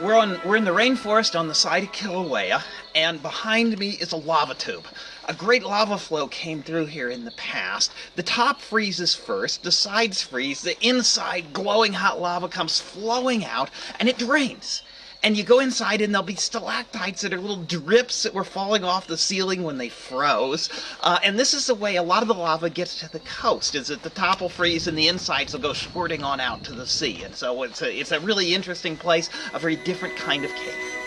We're on we're in the rainforest on the side of Kilauea, and behind me is a lava tube. A great lava flow came through here in the past. The top freezes first, the sides freeze, the inside glowing hot lava comes flowing out, and it drains. And you go inside, and there'll be stalactites that are little drips that were falling off the ceiling when they froze. Uh, and this is the way a lot of the lava gets to the coast: is that the top will freeze, and the insides will go squirting on out to the sea. And so it's a, it's a really interesting place, a very different kind of cave.